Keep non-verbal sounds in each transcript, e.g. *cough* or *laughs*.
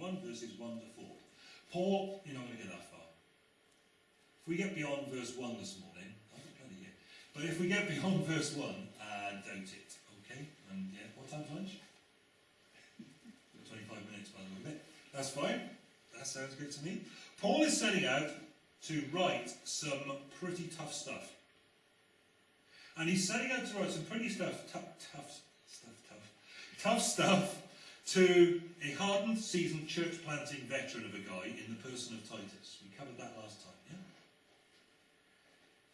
1, verses 1 to 4. Paul, you're not going to get that far. If we get beyond verse 1 this morning, oh, bloody yeah. But if we get beyond *laughs* verse 1, uh, doubt it, okay? And yeah, what time's lunch? *laughs* 25 minutes by the way. That's fine. That sounds good to me. Paul is setting out to write some pretty tough stuff. And he's setting out to write some pretty stuff, tough, tough stuff, tough, tough stuff to a hardened, seasoned church planting veteran of a guy in the person of Titus. We covered that last time, yeah?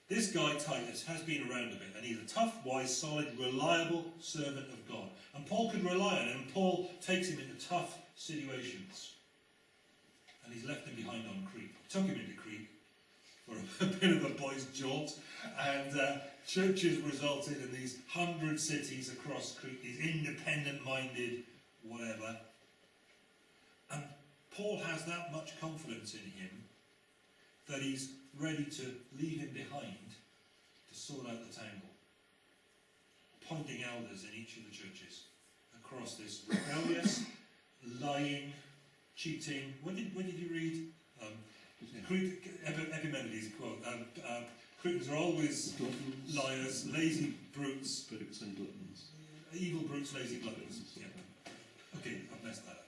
This guy, Titus, has been around a bit, and he's a tough, wise, solid, reliable servant of God. And Paul could rely on him, and Paul takes him into tough situations. And he's left him behind on Crete. Took him into Crete for *laughs* a, bit of a boy's jaunt, and uh, churches resulted in these hundred cities across Crete, these independent-minded whatever. And Paul has that much confidence in him that he's ready to leave him behind to sort out the tangle. Appointing elders in each of the churches across this *coughs* rebellious, lying, cheating. When did, when did you read? Um, Epimenides quote. Um, uh, Cretans are always liars, lazy brutes. Brutes and gluttons. Evil brutes, lazy gluttons. Yeah. I've messed that up.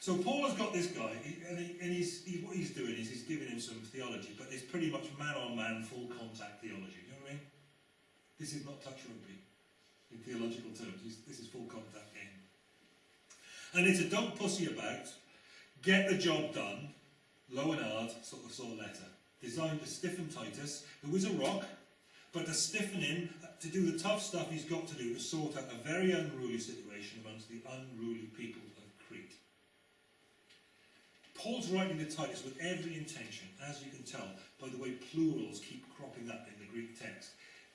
So Paul has got this guy, and, he, and he's, he, what he's doing is he's giving him some theology, but it's pretty much man-on-man, full contact theology. You know what I mean? This is not touch rugby in theological terms. This is full contact game. And it's a don't pussy about, get the job done, low and hard sort of sort of letter, designed to stiffen Titus, who is a rock, but to stiffen him, to do the tough stuff he's got to do to sort out a very unruly situation amongst the unruly people of Crete. Paul's writing to Titus with every intention, as you can tell by the way plurals keep cropping up in the Greek text.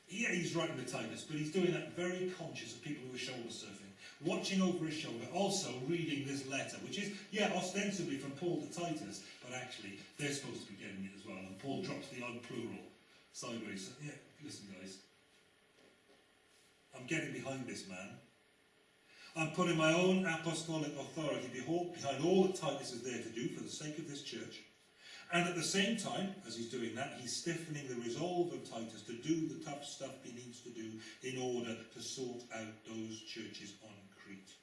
Yeah, he's writing to Titus, but he's doing that very conscious of people who are shoulder surfing, watching over his shoulder, also reading this letter, which is, yeah, ostensibly from Paul to Titus, but actually they're supposed to be getting it as well, and Paul drops the odd plural sideways. So, Yeah, listen guys, I'm getting behind this man. I'm putting my own apostolic authority behind all that Titus is there to do for the sake of this church. And at the same time, as he's doing that, he's stiffening the resolve of Titus to do the tough stuff he needs to do in order to sort out those churches on Crete.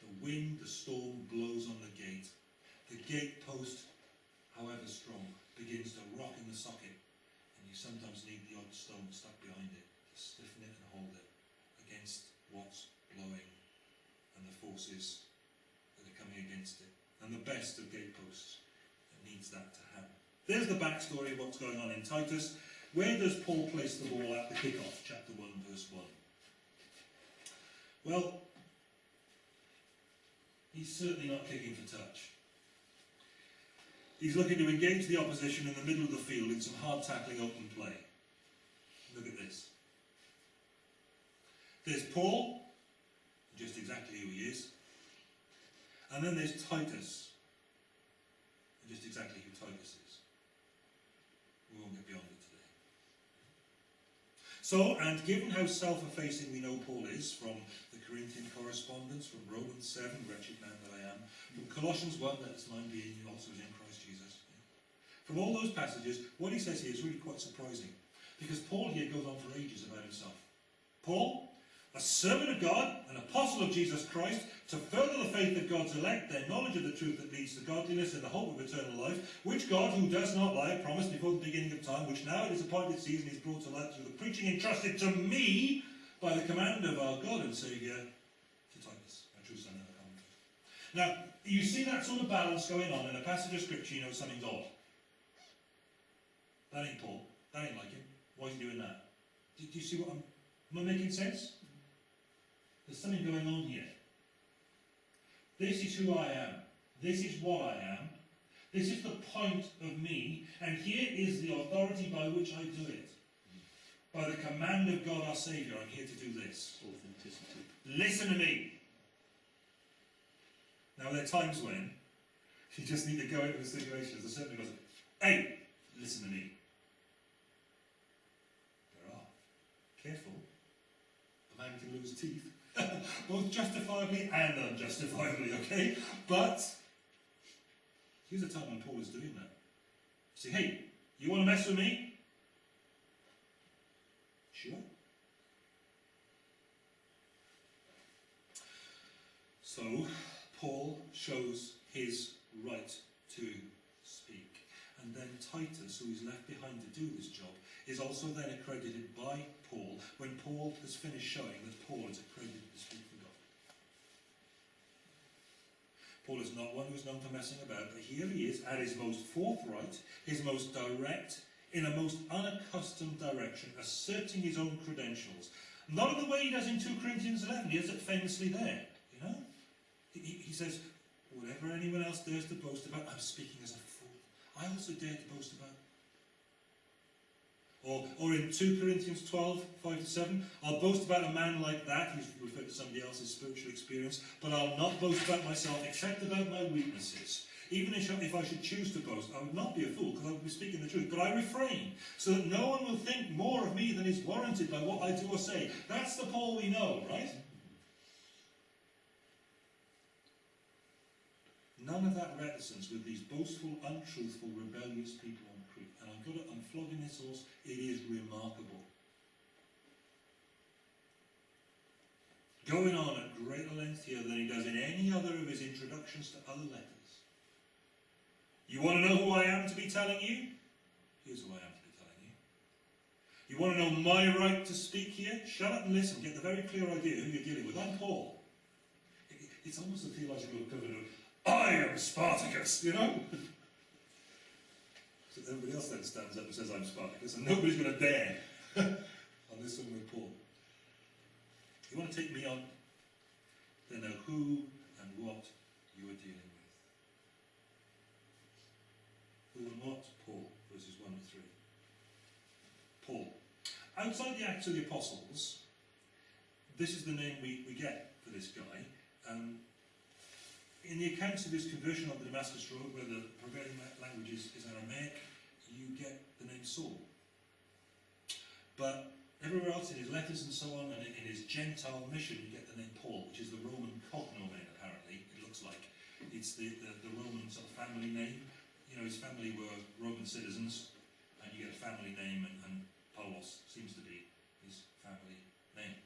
The wind, the storm blows on the gate. The gatepost, however strong, begins to rock in the socket, and you sometimes need the odd stone stuck behind it to stiffen it and hold it against what's blowing forces that are coming against it. And the best of gateposts that needs that to happen. There's the backstory of what's going on in Titus. Where does Paul place the ball at the kickoff? Chapter 1, verse 1. Well, he's certainly not kicking for touch. He's looking to engage the opposition in the middle of the field in some hard tackling open play. Look at this. There's Paul, just exactly who he is. And then there's Titus, just exactly who Titus is. We won't get beyond it today. So, and given how self-effacing we know Paul is from the Corinthian correspondence, from Romans 7, wretched man that I am, from Colossians 1, that is mine being also in Christ Jesus. From all those passages, what he says here is really quite surprising. Because Paul here goes on for ages about himself. Paul, a servant of God, an apostle of Jesus Christ, to further the faith of God's elect, their knowledge of the truth that leads to godliness and the hope of eternal life, which God, who does not lie, promised before the beginning of time, which now at his appointed season is brought to light through the preaching entrusted to me by the command of our God and Saviour, to Titus, my true son and comfort. Now, you see that sort of balance going on in a passage of scripture, you know something's odd. That ain't Paul. That ain't like him. Why is he doing that? Do, do you see what I'm... Am I making sense? There's something going on here. This is who I am. This is what I am. This is the point of me. And here is the authority by which I do it. By the command of God our Saviour, I'm here to do this. Authenticity. Listen to me. Now there are times when you just need to go into a situation. There's certainly goes, hey, listen to me. There are. Careful. A man can lose teeth. *laughs* both justifiably and unjustifiably, okay? But Here's a time when Paul is doing that. Say, hey, you want to mess with me? Sure. So, Paul shows his right to speak. And then Titus, who is left behind to do this job, is also then accredited by Paul when Paul has finished showing that Paul is accredited to speak for God. Paul is not one who's known for messing about, but here he is at his most forthright, his most direct, in a most unaccustomed direction, asserting his own credentials. Not in the way he does in 2 Corinthians 11, he has it famously there, you know? He, he says, whatever anyone else dares to boast about, I'm speaking as a fool. I also dare to boast about. Or, or in 2 Corinthians 12, 5 to 7, I'll boast about a man like that, he's referred to somebody else's spiritual experience, but I'll not boast about myself except about my weaknesses. Even if I should choose to boast, I would not be a fool because I would be speaking the truth. But I refrain so that no one will think more of me than is warranted by what I do or say. That's the Paul we know, right? None of that reticence with these boastful, untruthful, rebellious people on got to, I'm flogging this horse. It is remarkable. Going on at greater length here than he does in any other of his introductions to other letters. You want to know who I am to be telling you? Here's who I am to be telling you. You want to know my right to speak here? Shut up and listen. Get the very clear idea who you're dealing with. I'm Paul. It's almost a theological equivalent of, I am Spartacus, you know? *laughs* so everybody else then stands up and says, I'm Spartacus, and nobody's going to dare *laughs* on this one with Paul. You want to take me on? Then know who and what you are dealing with. Who and what? Paul, verses 1 to 3. Paul. Outside the Acts of the Apostles, this is the name we, we get for this guy. Um, in the accounts of his conversion on the Damascus Road, where the prevailing language is, is Aramaic, you get the name Saul. But everywhere else in his letters and so on, and in his Gentile mission, you get the name Paul, which is the Roman cognomen, apparently, it looks like. It's the, the, the Roman sort of family name. You know, his family were Roman citizens, and you get a family name, and, and Paulos seems to be his family name.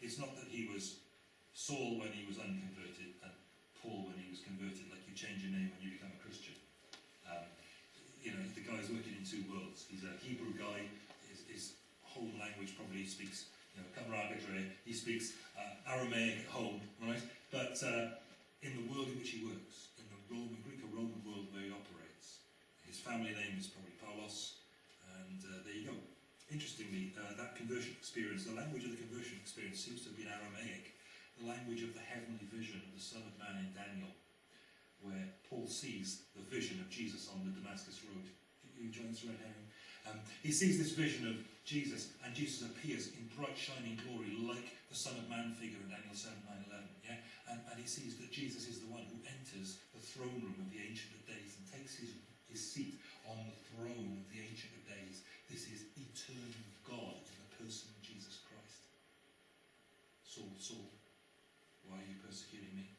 It's not that he was Saul when he was unconverted, and Paul when he was converted, like you change your name when you become a Christian. Um, you know, the guy's working in two worlds. He's a Hebrew guy, his, his language probably speaks, you know, Kamaragadre, he speaks uh, Aramaic at home, right? But uh, in the world in which he works, in the Roman, Greek or Roman world where he operates, his family name is probably Paulos, and uh, there you go. Interestingly, uh, that conversion experience, the language of the conversion experience seems to have been Aramaic, the language of the heavenly vision of the Son of Man in Daniel, where Paul sees the vision of Jesus on the Damascus Road. You join this red herring? Um, he sees this vision of Jesus, and Jesus appears in bright, shining glory, like the Son of Man figure in Daniel 7, 9, 11. Yeah? And, and he sees that Jesus is the one who enters the throne room of the Ancient of Days and takes his, his seat on the throne of the Ancient of Days. This is eternal God in the person of Jesus Christ. Saul, Saul, why are you persecuting me?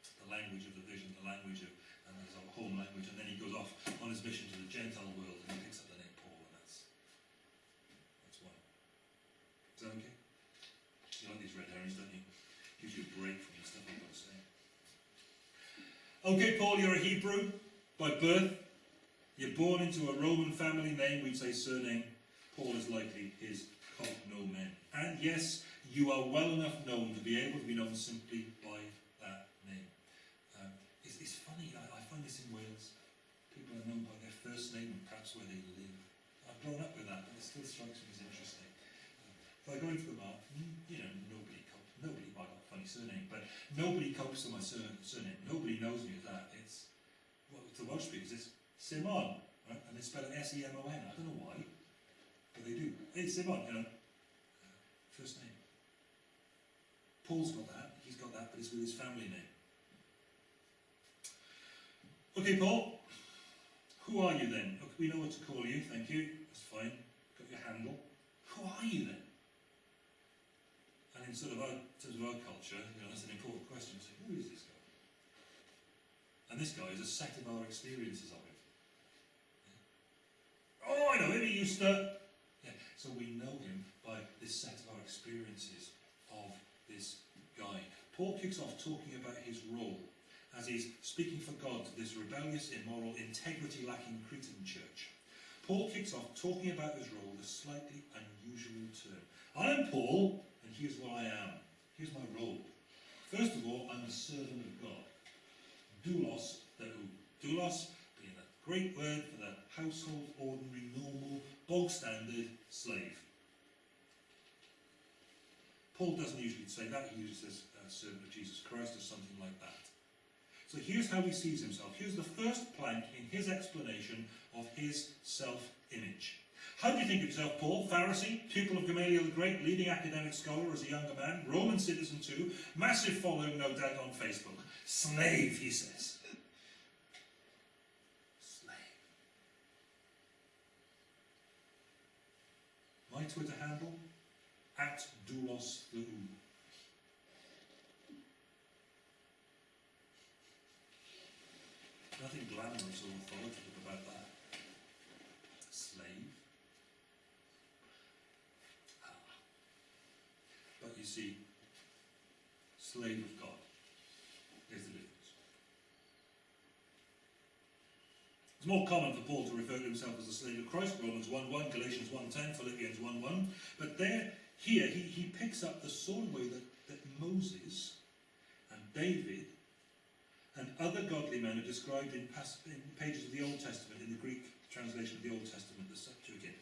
The language of the vision, the language of, and a home language, and then he goes off on his mission to the Gentile world and he picks up the name Paul, and that's that's one. Is that okay? You like these red herrings, don't you? Gives you a break from the stuff I've got to say. Okay, Paul, you're a Hebrew by birth. You're born into a Roman family name, we'd say surname. Paul is likely his cognomen. And yes, you are well enough known to be able to be known simply by that name. Um, it's, it's, funny, I, I, find this in Wales. People are known by their first name and perhaps where they live. I've grown up with that, but it still strikes me as interesting. If I go into the mark, you know, nobody copes, nobody, by a funny surname, but nobody copes to my surname. Nobody knows me as that. It's, well, to Welsh speakers, it's Simon, right? And they spell it S-E-M-O-N. I don't know why, but they do. It's Simon, you know. Uh, first name. Paul's got that. He's got that, but it's with his family name. Okay, Paul. Who are you then? Okay, we know what to call you. Thank you. That's fine. Got your handle. Who are you then? And in sort of our, terms of our culture, you know, that's an important question. So, who is this guy? And this guy is a set of our experiences of it. Yeah. Oh, I know him, he used to. Yeah, so we know him by this set of our experiences of this guy. Paul kicks off talking about his role as he's speaking for God to this rebellious, immoral, integrity lacking Cretan church. Paul kicks off talking about his role with a slightly unusual term. I'm Paul, and here's what I am. Here's my role. First of all, I'm a servant of God. Doulos, theou. Doulos being a great word for the household, ordinary, normal, bog standard slave. Paul doesn't usually say that, he uses a uh, servant of Jesus Christ or something like that. So here's how he sees himself. Here's the first plank in his explanation of his self-image. How do you think of yourself, Paul? Pharisee, pupil of Gamaliel the Great, leading academic scholar as a younger man, Roman citizen too, massive following no doubt on Facebook. Slave, he says. Slave. My Twitter handle, at doulos the Nothing glamorous or authoritative about that. Slave. Ah. But you see, slave of God is the difference. It's more common for Paul to refer to himself as a slave of Christ, Romans 1.1, Galatians 1.10, Philippians 1.1. But there, here, he, he picks up the of way that, that Moses and David and other godly men are described in, in, pages of the Old Testament, in the Greek translation of the Old Testament, the Septuagint.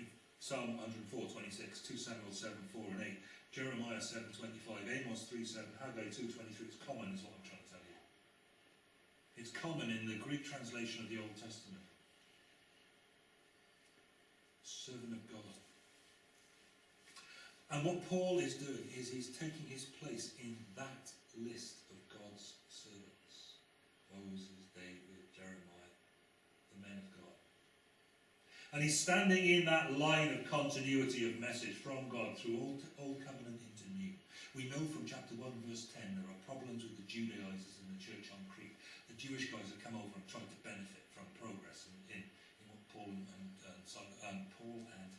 In Psalm 104, 26, 2 Samuel 7, 4 and 8, Jeremiah 7, 25, Amos 3, 7, Haggai 2, 23. It's common is what I'm trying to tell you. It's common in the Greek translation of the Old Testament. Servant of God. And what Paul is doing is he's taking his place in that list Moses, David, Jeremiah, the men of God. And he's standing in that line of continuity of message from God through Old, Old Covenant into New. We know from chapter 1 verse 10 there are problems with the Judaizers in the church on Crete. The Jewish guys have come over and tried to benefit from progress in, in, in what Paul and, and um, Paul and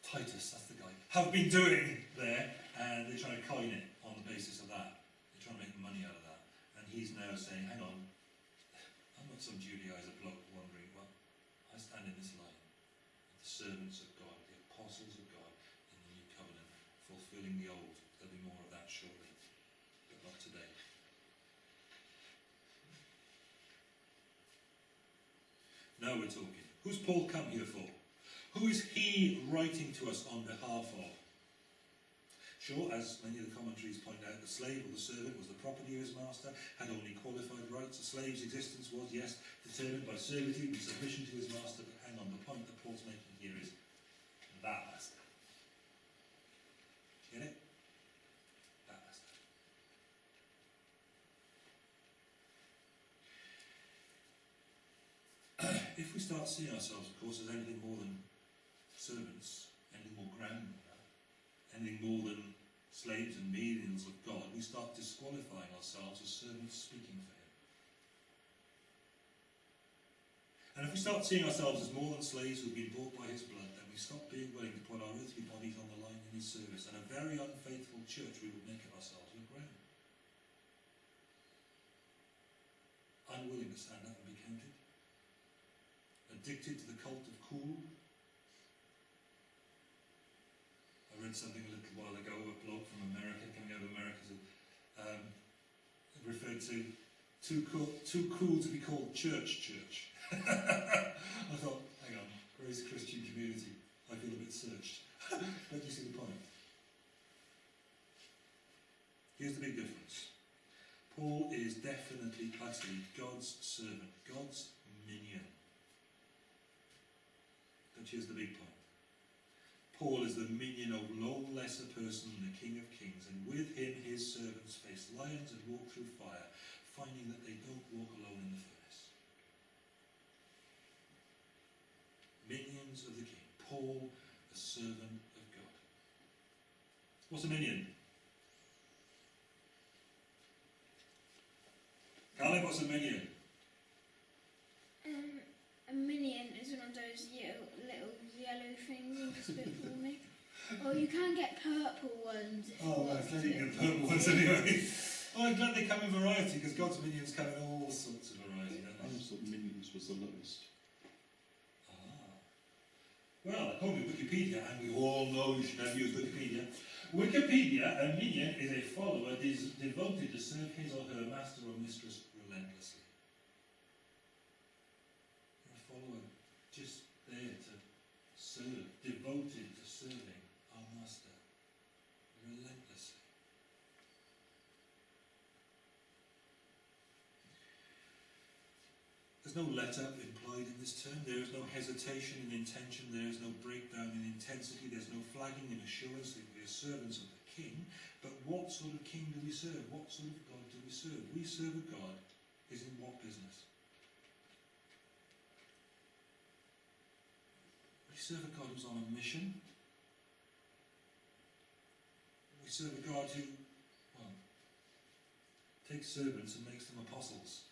Titus, that's the guy, have been doing there, and they're trying to coin it on the basis of that. They're trying to make money out of that he's now saying, hang on, I'm not some Judaizer bloke wondering, well, I stand in this line, the servants of God, the apostles of God in the new covenant, fulfilling the old. There'll be more of that shortly, but not today. Now we're talking. Who's Paul come here for? Who is he writing to us on behalf of? Sure, as many of the commentaries point out, the slave or the servant was the property of his master, had only qualified rights. A slave's existence was, yes, determined by servitude and submission to his master, but hang on, the point that Paul's making here is that master. Get it? That master. *clears throat* if we start seeing ourselves, of course, as anything more than servants, anything more grand anything more than slaves and menials of God, we start disqualifying ourselves as servants speaking for Him. And if we start seeing ourselves as more than slaves who've been bought by His blood, then we stop being willing to put our earthly bodies on the line in His service, and a very unfaithful church we would make of ourselves would grow. Unwilling to stand up and be counted. Addicted to the cult of cool I read something a little while ago, a blog from America, coming out of America, um, referred to too cool, too cool to be called church church. *laughs* I thought, hang on, Grace Christian community, I feel a bit searched. *laughs* Don't you see the point? Here's the big difference. Paul is definitely, utterly God's servant, God's minion. But here's the big point. Paul is the minion of no less a person than the King of Kings, and with him his servants face lions and walk through fire, finding that they don't walk alone in the furnace. Minions of the King. Paul, a servant of God. What's a minion? Mike, what's a minion? Um, a minion is one of those little yellow things you just bit for me. Or you can get purple ones. if you Oh, want that's letting to. you purple ones anyway. Oh, I'm glad they come in variety because God's minions come in all sorts of variety, don't I they? thought minions was the lowest. Ah. Well, according to Wikipedia, and we all know you should never use Wikipedia, Wikipedia, a minion is a follower des- devoted to serve his or her master or mistress relentlessly. A follower just there to serve, devoted to serving our master relentlessly. There's no let up implied in this term. There is no hesitation in intention. There is no breakdown in intensity. There's no flagging in assurance that we are servants of the King. But what sort of King do we serve? What sort of God do we serve? We serve a God is in what business? We serve a God who's on a mission. We serve a God who, well, takes servants and makes them apostles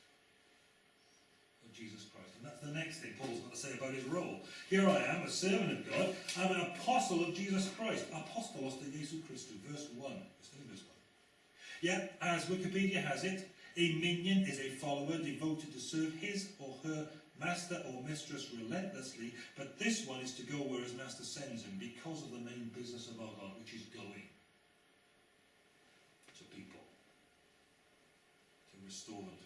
of Jesus Christ. And that's the next thing Paul's got to say about his role. Here I am, a servant of God. I'm an apostle of Jesus Christ. Apostolos de Jesu Christu. Verse 1. It's in verse 1. Yet, as Wikipedia has it, a minion is a follower devoted to serve his or her master or mistress relentlessly, but this one is to go where his master sends him because of the main business of our God, which is going to people, to restore them.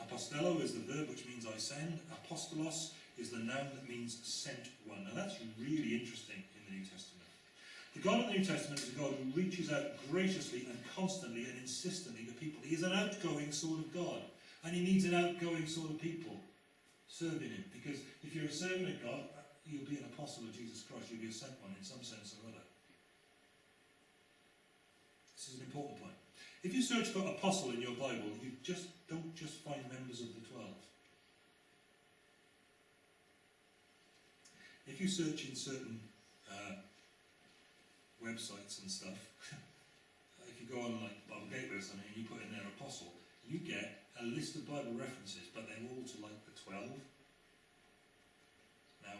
Apostello is the verb which means I send. Apostolos is the noun that means sent one. Now that's really interesting in the New Testament. The God of the New Testament is a God who reaches out graciously and constantly and insistently to people. He is an outgoing sort of God. And he needs an outgoing sort of people serving him. Because if you're a servant of God, you'll be an apostle of Jesus Christ. You'll be a sent one in some sense or other. This is an important point. If you search for apostle in your Bible, you just don't just find members of the twelve. If you search in certain uh, websites and stuff, *laughs* if you go on like Bible Gateway or something and you put in there apostle, you get a list of Bible references, but they're all to like the twelve. Now,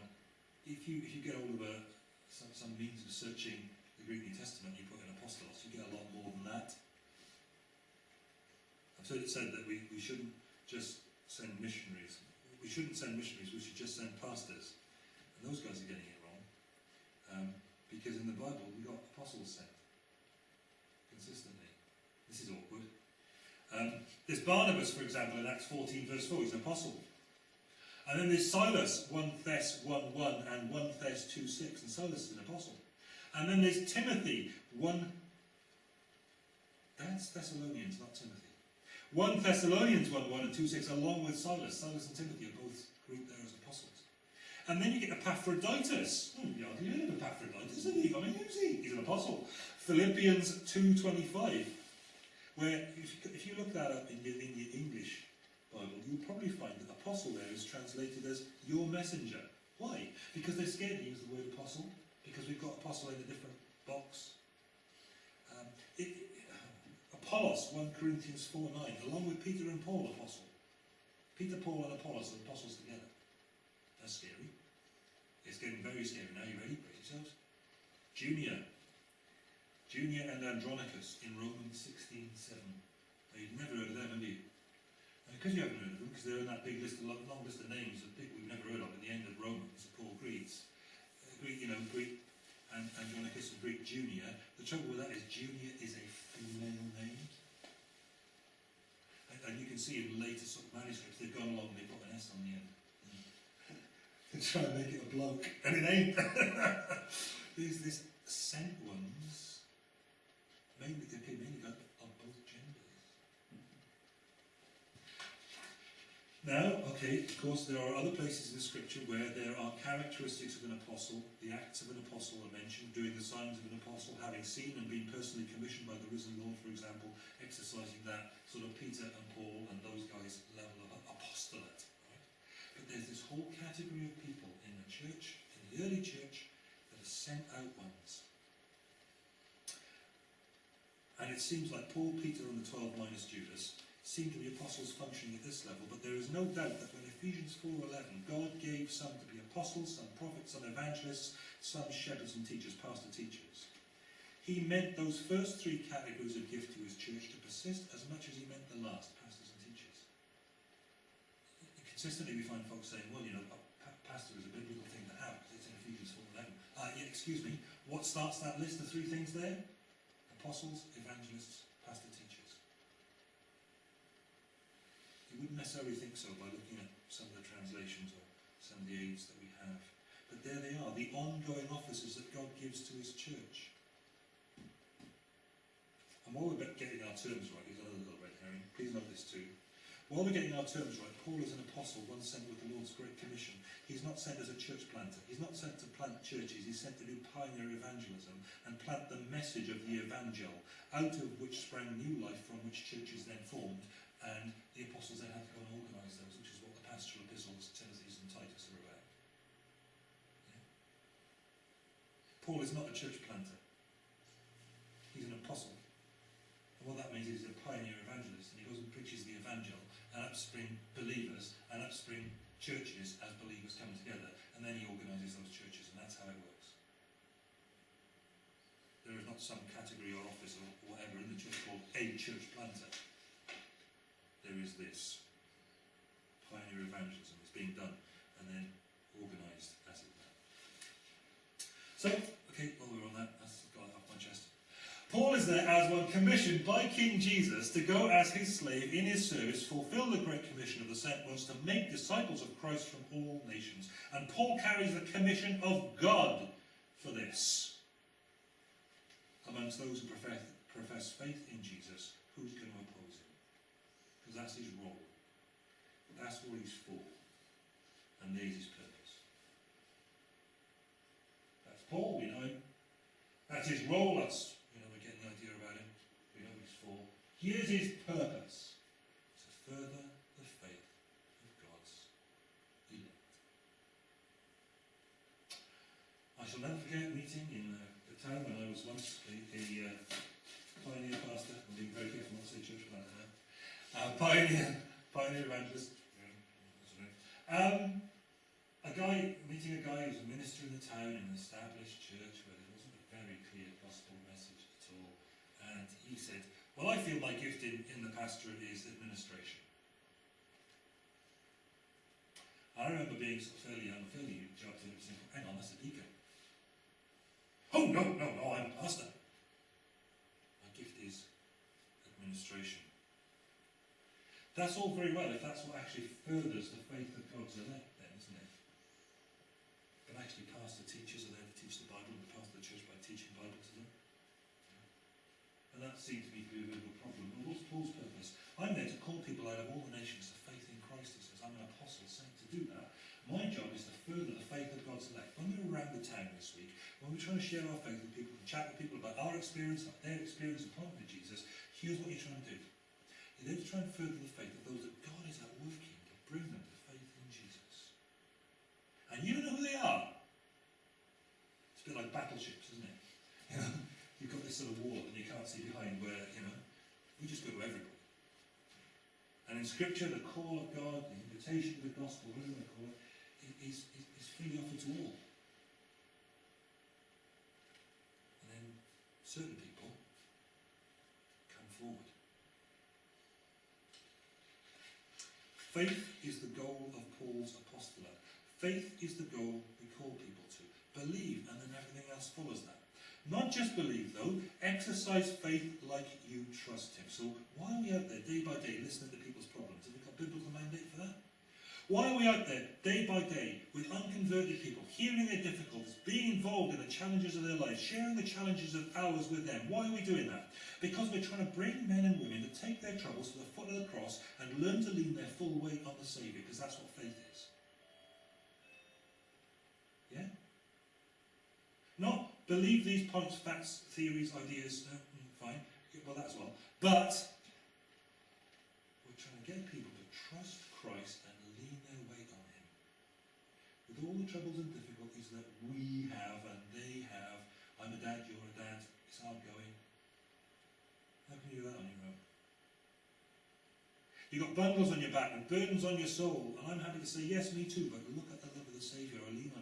if you if you get hold of a some, some means of searching the Greek New Testament, you put in apostolos, you get a lot more than that. I've said that we, we shouldn't just send missionaries. We shouldn't send missionaries, we should just send pastors. And those guys are getting it wrong. Um, because in the Bible, we got apostles sent. Consistently. This is awkward. Um, there's Barnabas, for example, in Acts 14, verse 4. He's an apostle. And then there's Silas, 1 Thess 1 1 and 1 Thess 2 6. And Silas is an apostle. And then there's Timothy, 1. That's Thessalonians, not Timothy. 1 Thessalonians 1 1 and 2 6, along with Silas. Silas and Timothy are both grouped there as apostles. And then you get Epaphroditus. Hmm, you hardly heard of Epaphroditus, have you? I mean, who's he? He's an apostle. Philippians 2.25, where if you, if you look that up in your, in your English Bible, you'll probably find that apostle there is translated as your messenger. Why? Because they're scared to use the word apostle, because we've got apostle in a different box. Um, it, Apollos, 1 Corinthians 4 9, along with Peter and Paul, apostle. Peter, Paul, and Apollos are apostles together. That's scary. It's getting very scary now. You ready? Brace yourselves. Junia. Junia and Andronicus in Romans 16 7. Now, you've never heard of them, have you? Because you haven't heard of them, because they're in that big list, of, long list of names of people we've never heard of at the end of Romans, Paul greets. Uh, Greek, you know, Greek and Andronicus and Greek Junia. The trouble with that is Junia is a female name. And, and you can see in later sort of manuscripts, they've gone along and they put an S on the end. *laughs* They try and make it a bloke, and it ain't. There's this sent ones, mainly, okay, mainly got of both genders. Now, okay, of course, there are other places in the scripture where there are characteristics of an apostle. The acts of an apostle are mentioned, doing the signs of an apostle, having seen and been personally commissioned by the risen Lord, for example, exercising that sort of Peter and Paul and those guys' level of apostolate. Right? But there's this whole category of people in the church, in the early church, that are sent out ones. And it seems like Paul, Peter, and the twelve minus Judas seem to be apostles functioning at this level, but there is no doubt that when Ephesians 4.11, God gave some to be apostles, some prophets, some evangelists, some shepherds and teachers, pastor teachers. He meant those first three categories of gift to his church to persist as much as he meant the last, pastors and teachers. Consistently we find folks saying, well, you know, pastor is a biblical thing to have because it's in Ephesians 4.11. Uh, yeah, excuse me, what starts that list of three things there? Apostles, evangelists, pastor teachers. Wouldn't necessarily think so by looking at some of the translations or some of the aids that we have. But there they are, the ongoing offices that God gives to his church. And while we're getting our terms right, here's another little red herring. Please note this too. While we're getting our terms right, Paul is an apostle, one sent with the Lord's Great Commission. He's not sent as a church planter. He's not sent to plant churches. He's sent to do pioneer evangelism and plant the message of the evangel, out of which sprang new life from which churches then formed. And the apostles then had to go and organise those, which is what the pastoral epistles, Timothy and Titus are about. Yeah? Paul is not a church planter. He's an apostle. And what that means is he's a pioneer evangelist, and he goes and preaches the evangel, and upspring believers, and upspring churches as believers come together, and then he organises those churches, and that's how it works. There is not some category or office or whatever in the church called a church is this. Pioneer evangelism is being done, and then organised as it were. So, okay, while we're on that, that's got it off my chest. Paul is there as one commissioned by King Jesus to go as his slave in his service, fulfill the great commission of the sent ones to make disciples of Christ from all nations. And Paul carries the commission of God for this. Amongst those who profess, profess faith in Jesus, who's going to oppose him? Because that's his role. That's what he's for. And there's his purpose. That's Paul, we know him. That's his role, that's you know, we're getting the idea about him. We know he's for. Here's his purpose. To further the faith of God's elect. I shall never forget meeting Uh, pioneer, pioneer evangelist. Um, a guy, meeting a guy who's a minister in the town in an established church where there wasn't a very clear gospel message at all. And he said, Well, I feel my gift in, in the pastorate is administration. I remember being of fairly young, fairly jumped in and saying, Hang on, that's a deacon. Oh, no, no, no, I'm a pastor. My gift is administration. That's all very well if that's what actually furthers the faith of God's elect, then, isn't it? But actually, pastor teachers are there to teach the Bible and pastor the church by teaching Bible to them. And that seems to be a bit of a problem. But what's Paul's purpose? I'm there to call people out of all the nations to faith in Christ, he says. I'm an apostle sent to do that. My job is to further the faith of God's elect. When we're around the town this week, when we're trying to share our faith with people, and chat with people about our experience, about their experience of partnering with Jesus, here's what you're trying to do. There to try and further the faith of those that God is at work in to bring them to faith in Jesus. And you know who they are. It's a bit like battleships, isn't it? *laughs* You know, you've got this sort of wall and you can't see behind where, you know, we just go to everybody. And in Scripture, the call of God, the invitation of the gospel, whatever to call it, is, is, is freely offered to all. And then certain come forward. Faith is the goal of Paul's apostolate. Faith is the goal we call people to. Believe, and then everything else follows that. Not just believe, though, exercise faith like you trust Him. So, why are we out there day by day listening to people's problems? Have we got biblical mandate for that? Why are we out there day by day with unconverted people, hearing their difficulties, being involved in the challenges of their lives, sharing the challenges of ours with them? Why are we doing that? Because we're trying to bring men and women to take their troubles to the foot of the cross and learn to lean their full weight on the Saviour, because that's what faith is. Yeah? Not believe these points, facts, theories, ideas, uh, mm, fine, well, that's well. But we're trying to get people to trust Christ and lean their weight on Him. With all the troubles and difficulties that we have and they have, I'm a dad, you're a dad, it's hard going. How can you do that on your own? You've got bundles on your back and burdens on your soul, and I'm happy to say, yes, me too, but look at the love of the Saviour. I lean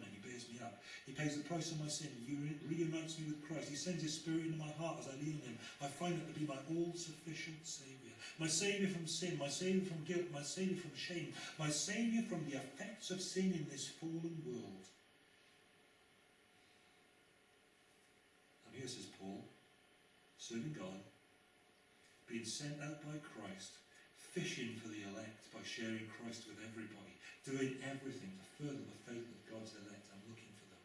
he pays the price of my sin. He reunites me with Christ. He sends his spirit into my heart as I lean on him. I find it to be my all-sufficient Saviour. My Saviour from sin, my Saviour from guilt, my Saviour from shame, my Saviour from the effects of sin in this fallen world. And here says Paul, serving God, being sent out by Christ, fishing for the elect by sharing Christ with everybody, doing everything to further the faith of God's elect and looking for them.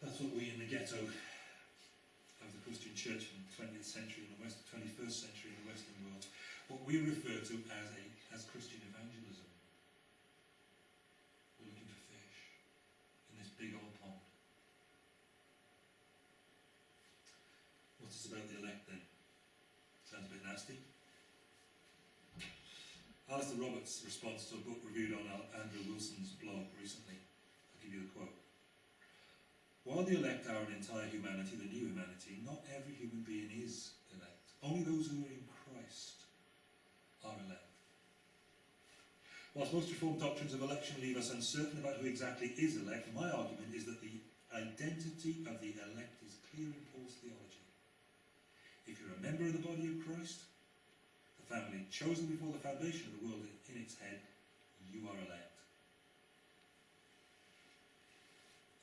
That's what we in the ghetto of the Christian church in the 20th century in the West, 21st century in the Western world, what we refer to as a as Christian evangelism. We're looking for fish in this big old pond. What's about the elect then? Sounds a bit nasty. Alastair Roberts' response to a book reviewed on Andrew Wilson's blog recently. I'll give you the quote. While the elect are an entire humanity, the new humanity, not every human being is elect. Only those who are in Christ are elect. Whilst most Reformed doctrines of election leave us uncertain about who exactly is elect, my argument is that the identity of the elect is clear in Paul's theology. If you're a member of the body of Christ, the family chosen before the foundation of the world in its head, you are elect.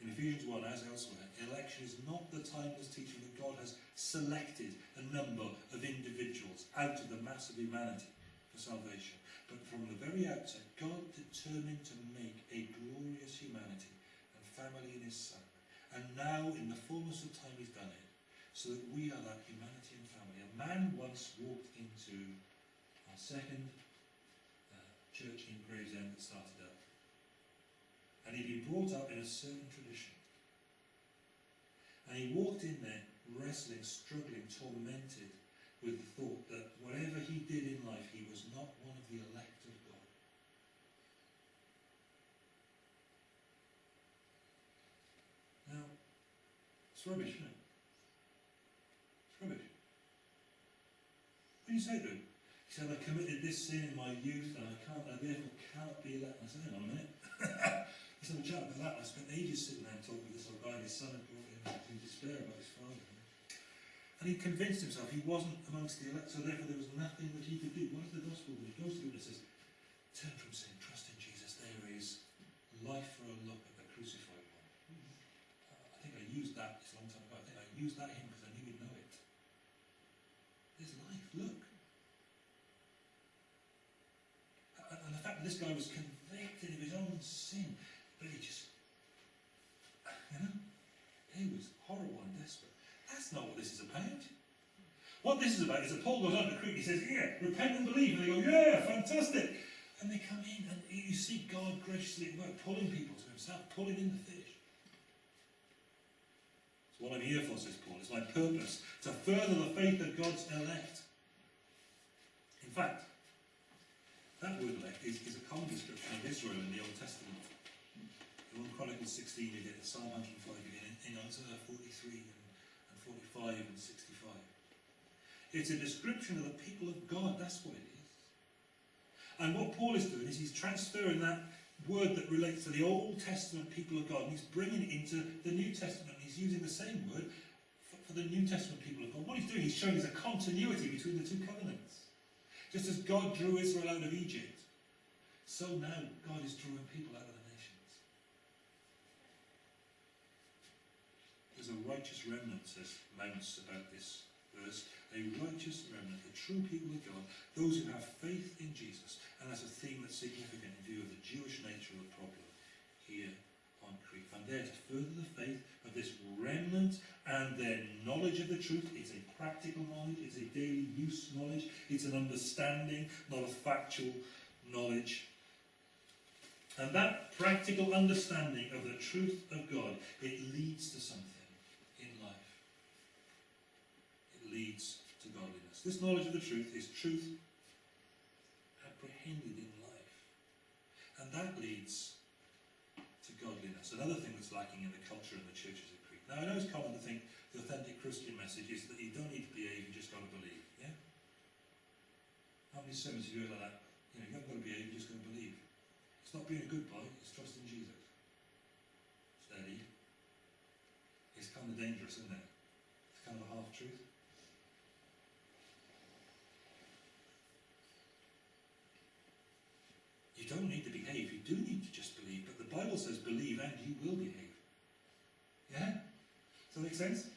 In Ephesians 1, as elsewhere, election is not the timeless teaching that God has selected a number of individuals out of the mass of humanity for salvation. But from the very outset, God determined to make a glorious humanity and family in his Son. And now, in the fullness of time, he's done it, so that we are that humanity and family. A man once walked into our second uh, church in Gravesend that started up. And he'd been brought up in a certain tradition. And he walked in there wrestling, struggling, tormented with the thought that whatever he did in life, he was not one of the elect of God. Now, it's rubbish, isn't it? It's rubbish. What do you say to him? He said, I committed this sin in my youth and I can't, I therefore cannot be elect. I said, hang on a minute. *laughs* Let's have a chat about that. I spent ages sitting there and talking with this old guy and his son had brought him in despair about his father. And he convinced himself he wasn't amongst the elect, so therefore there was nothing that he could do. What is the gospel? He goes through and says, turn from sin, trust in Jesus. There is life for a look at the crucified one. Uh, I think I used that it's a long time ago. I think I used that hymn because I knew he'd know it. There's life, look. And the fact that this guy was convicted of his own sin, but he just, you know, he was horrible and desperate. That's not what this is about. What this is about is that Paul goes on to Crete, he says, yeah, repent and believe. And they go, yeah, fantastic. And they come in and you see God graciously at work, pulling people to himself, pulling in the fish. It's what I'm here for, says Paul. It's my purpose to further the faith of God's elect. In fact, that word elect is, is a common description of Israel in the Old Testament. In 1 Chronicles 16 you get it, Psalm 105 you get it, in Isaiah 43 and, and 45 and 65. It's a description of the people of God, that's what it is. And what Paul is doing is he's transferring that word that relates to the Old Testament people of God and he's bringing it into the New Testament. He's using the same word for, for the New Testament people of God. What he's doing, he's showing there's a continuity between the two covenants. Just as God drew Israel out of Egypt, so now God is drawing people out of the nations. A righteous remnant, says Mounce about this verse. A righteous remnant, the true people of God, those who have faith in Jesus. And that's a theme that's significant in view of the Jewish nature of the problem here on Crete. And there to further the faith of this remnant and their knowledge of the truth. It's a practical knowledge, it's a daily use knowledge, it's an understanding, not a factual knowledge. And that practical understanding of the truth of God, it leads to something in life. It leads to godliness. This knowledge of the truth is truth apprehended in life. And that leads to godliness. Another thing that's lacking in the culture and the churches of Crete. Now, I know it's common to think the authentic Christian message is that you don't need to behave, you just got to believe. Yeah? How many sermons have you heard like that? You know, you haven't got to behave, you're just going to believe. It's not being a good boy, it's trusting Jesus. Steady. It's kind of dangerous, isn't it? It's kind of a half truth. You don't need to behave, you do need to just believe, but the Bible says believe and you will behave. Yeah? Does that make sense?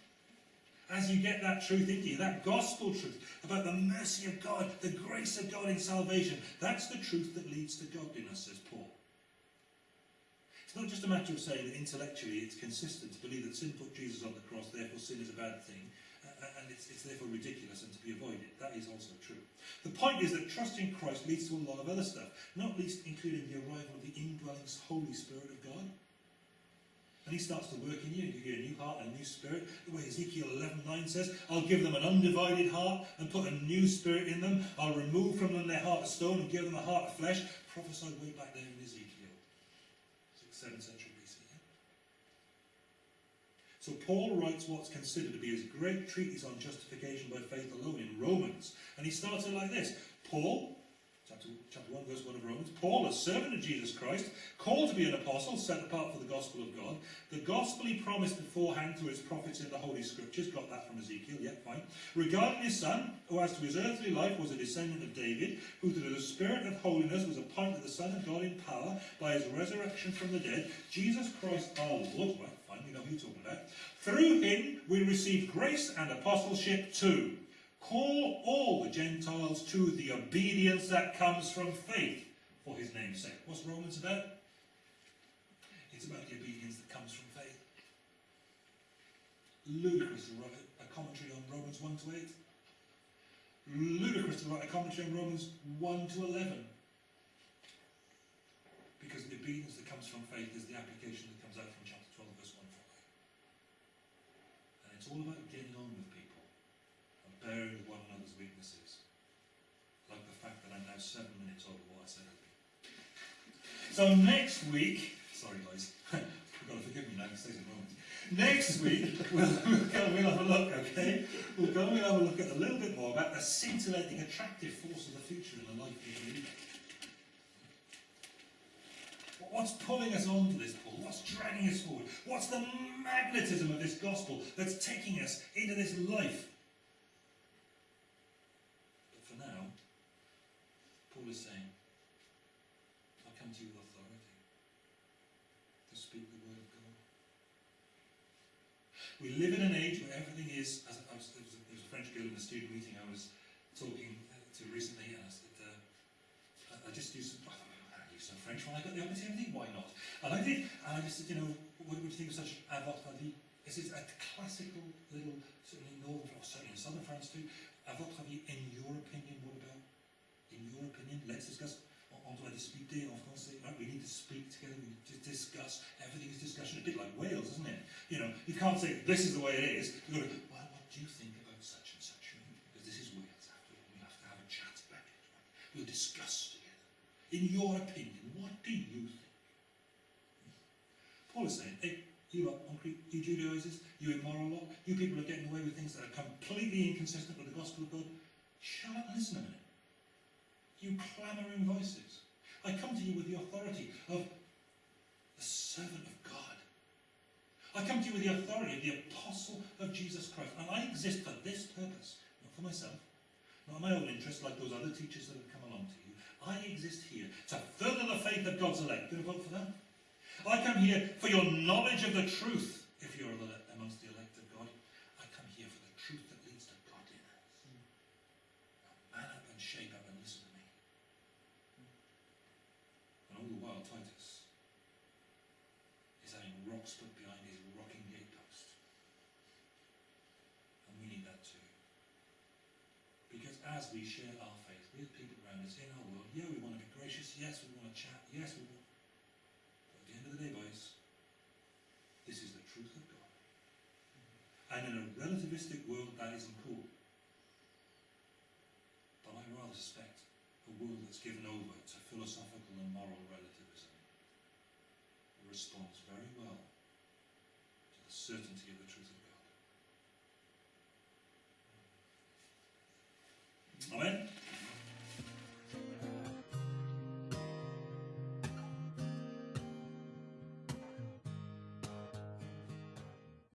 As you get that truth into you, that gospel truth about the mercy of God, the grace of God in salvation, that's the truth that leads to godliness, says Paul. It's not just a matter of saying that intellectually it's consistent to believe that sin put Jesus on the cross, therefore sin is a bad thing, uh, and it's, it's therefore ridiculous and to be avoided. That is also true. The point is that trusting Christ leads to a lot of other stuff, not least including the arrival of the indwelling Holy Spirit of God. And he starts to work in you and you a new heart and a new spirit. The way Ezekiel 11.9 says, I'll give them an undivided heart and put a new spirit in them. I'll remove from them their heart of stone and give them a heart of flesh. Prophesied way back there in Ezekiel. 6th, 7th century. So Paul writes what's considered to be his great treatise on justification by faith alone in Romans. And he starts it like this. Paul, chapter, chapter 1, verse 1 of Romans, Paul, a servant of Jesus Christ, called to be an apostle, set apart for the gospel of God, the gospel he promised beforehand through his prophets in the Holy Scriptures, got that from Ezekiel, yeah, fine, regarding his son, who as to his earthly life was a descendant of David, who through the Spirit of holiness was appointed the Son of God in power by his resurrection from the dead, Jesus Christ our Lord, right, fine, we know who you're talking about, through him we receive grace and apostleship too. Call all the Gentiles to the obedience that comes from faith for his name's sake. What's Romans about? It's about the obedience that comes from faith. Ludicrous to write a commentary on Romans 1 to 8. Ludicrous to write a commentary on Romans 1 to 11. Because the obedience that comes from faith is the application that comes out from chapter 12, verse 1 4. And it's all about getting on with people and bearing with one another's weaknesses. Like the fact that I'm now seven minutes over what I said I'd be. So next week, sorry guys, *laughs* you've got to forgive me now, it stays moment. Next week, *laughs* we'll, we'll, go, have a look, okay? We'll go and we'll have a look at a little bit more about the scintillating, attractive force of the future in the life the believer. What's pulling us onto this pull? What's dragging us forward? What's the magnetism of this gospel that's taking us into this life? But for now, Paul is saying, I come to you with authority to speak the word of God. We live in an age where everything is, as I was, there, was a, there was a French girl in a student meeting I was talking to recently, and I said, uh, I, just used some, French when I got the opportunity, why not? And I did, and I just said, you know, what would you think of such a votre avis? This is a classical little, certainly northern, or certainly in southern France too, a votre avis, in your opinion, what about? In your opinion, let's discuss. On doit discuter en eh, français. Right? We need to speak together. We need to discuss. Everything is discussion. A bit like Wales, isn't it? You know, you can't say this is the way it is. You go, well, what do you think about such and such? Because this is Wales. After all, we have to have a chat about it. We'll discuss. In your opinion, what do you think? Paul is saying, hey, you lot, you Judaizers, you immoral lot, you people are getting away with things that are completely inconsistent with the gospel of God. Shut up and listen a minute. You clamouring voices. I come to you with the authority of the servant of God. I come to you with the authority of the apostle of Jesus Christ. And I exist for this purpose, not for myself, not my own interest like those other teachers that have come along to you. I exist here to further the faith of God's elect. Going to vote for that? I come here for your knowledge of the truth, if you're amongst the elect of God. I come here for the truth that leads to godliness. Now, man up and shape up and listen to me. And all the while, Titus is having rocks put behind his rocking gatepost. And we need that too. Because as we share our faith with people around us in our world, yeah, we want to be gracious, yes, we want to chat, yes, we want. But at the end of the day, boys, this is the truth of God. And in a relativistic world, that isn't cool. But I rather suspect a world that's given over to philosophical and moral relativism responds very